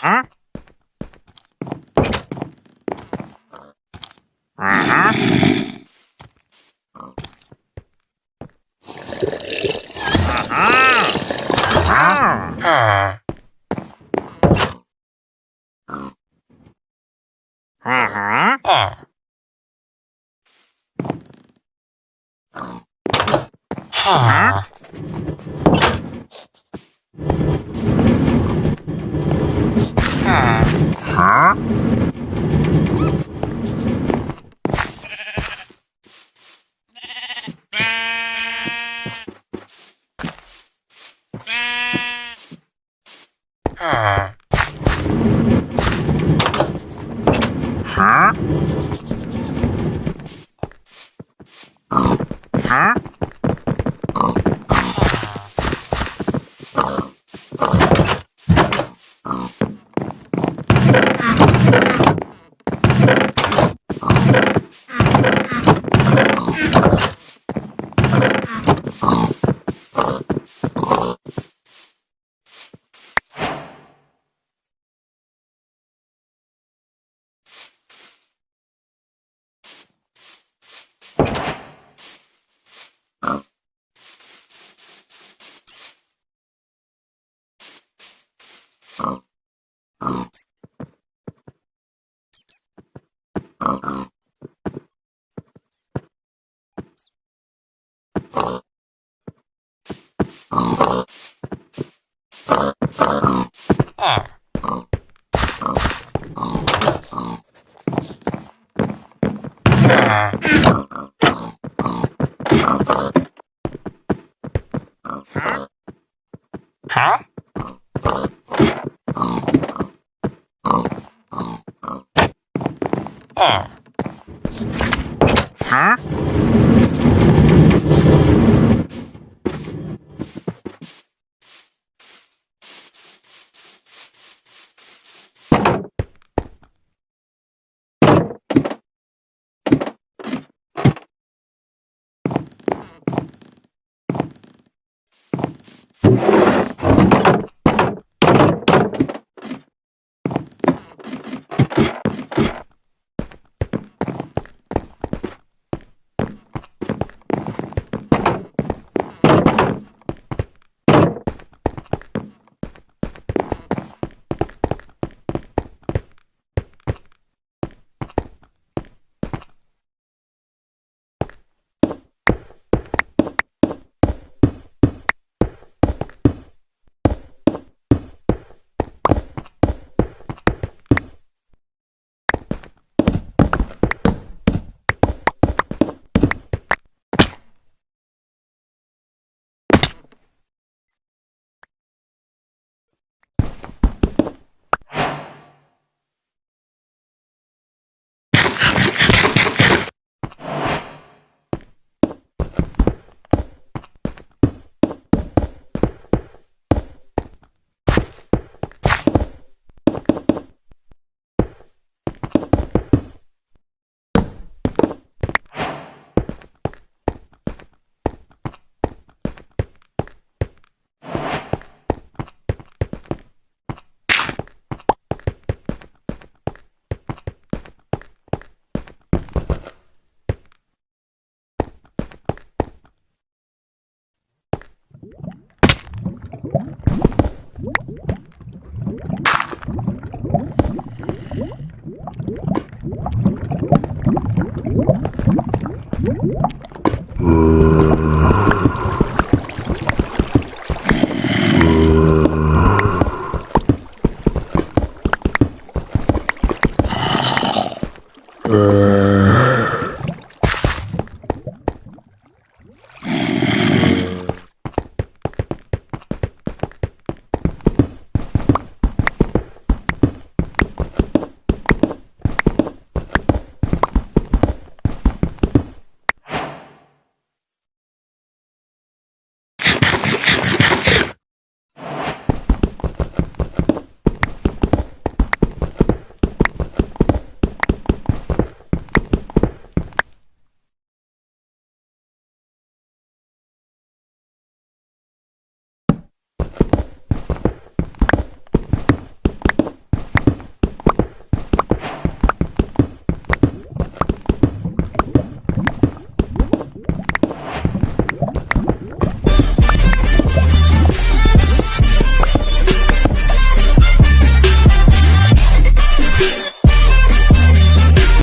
Huh? Uh-huh. Uh-huh. Uh-huh. Huh? Huh? Huh? Huh? Huh? Huh? R. Huh? you